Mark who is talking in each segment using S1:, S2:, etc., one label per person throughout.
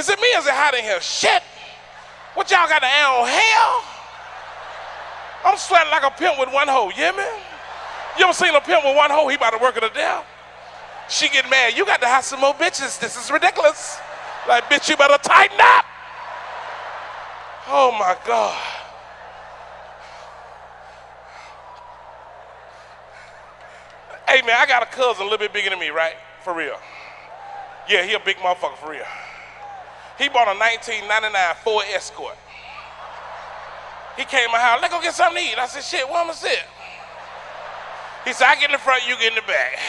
S1: Is it me? Is it hot in here? Shit. What y'all got the air on hell? I'm sweating like a pimp with one hoe. Hear me? You ever seen a pimp with one hoe? He about to work it to death. She get mad. You got to have some more bitches. This is ridiculous. Like, bitch, you better tighten up. Oh my God. Hey man, I got a cousin a little bit bigger than me, right? For real. Yeah, he a big motherfucker for real. He bought a 1999 Ford Escort. He came my house, let's go get something to eat. I said, shit, where am I sit? He said, I get in the front, you get in the back.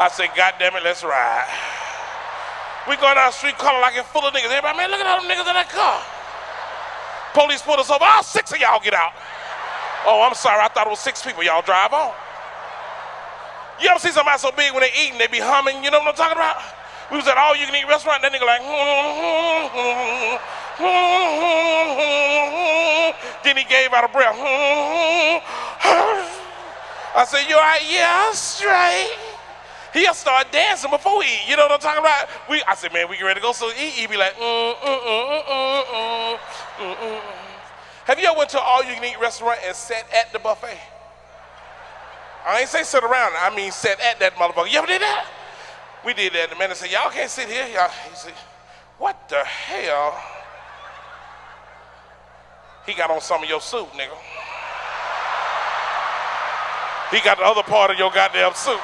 S1: I said, God damn it, let's ride. We going down the street calling like it's full of niggas. Everybody, man, look at all them niggas in that car. Police pulled us over. All six of y'all get out. Oh, I'm sorry. I thought it was six people. Y'all drive on. You ever see somebody so big when they eating, they be humming? You know what I'm talking about? We was at all you can eat restaurant, and that nigga like, then he gave out a breath. I said, you all right? Yeah, straight. He'll start dancing before he eat. You know what I'm talking about? We, I said, man, we get ready to go. So he, he be like, mm, mm, mm, mm, Have you ever went to an all-you-can-eat restaurant and sat at the buffet? I ain't say sit around. I mean sit at that motherfucker. You ever did that? We did that. The man said, y'all can't sit here. Y'all. He said, what the hell? He got on some of your suit, nigga. He got the other part of your goddamn suit.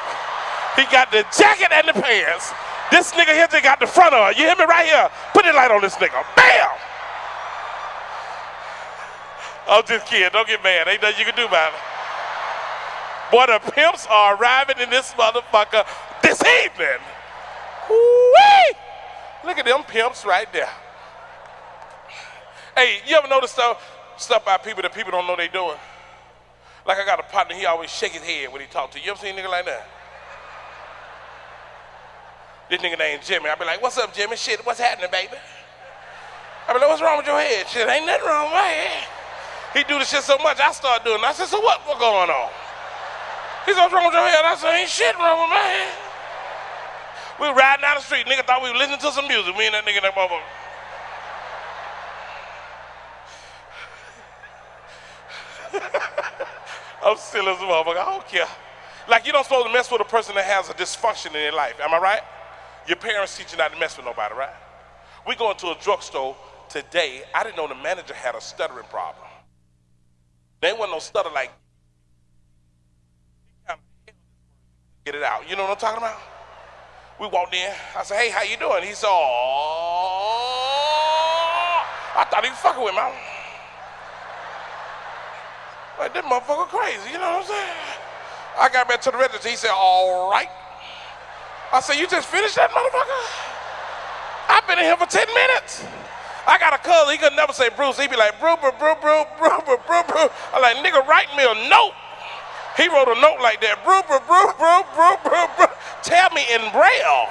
S1: He got the jacket and the pants. This nigga here just got the front of it. You hear me right here? Put the light on this nigga. Bam! I'm just kidding. Don't get mad. Ain't nothing you can do about it. Boy, the pimps are arriving in this motherfucker this! Look at them pimps right there. Hey, you ever notice stuff, stuff by people that people don't know they doing? Like I got a partner, he always shake his head when he talk to you. You ever seen a nigga like that? This nigga named Jimmy. I be like, what's up, Jimmy? Shit, what's happening, baby? I be like, what's wrong with your head? Shit, ain't nothing wrong with my head. He do the shit so much, I start doing it. I said, so what, what going on? He said, what's wrong with your head? I said, ain't shit wrong with my head. We were riding down the street. Nigga thought we were listening to some music. Me and that nigga that motherfucker. I'm still as a motherfucker. I don't care. Like you don't supposed to mess with a person that has a dysfunction in their life. Am I right? Your parents teach you not to mess with nobody, right? We going to a drugstore today. I didn't know the manager had a stuttering problem. They wasn't no stutter like get it out. You know what I'm talking about? We walked in. I said, hey, how you doing? He said, oh. I thought he was fucking with me. I'm like, this motherfucker crazy, you know what I'm saying? I got back to the register. He said, all right. I said, you just finished that motherfucker? I've been in here for 10 minutes. I got a cousin, he could never say Bruce. He'd be like, brew, brew, brew, brew, brew, brew, brew. I'm like, nigga, write me a note. He wrote a note like that, brew, brew, brew, brew, brew, brew, brew. Tell me in Braille.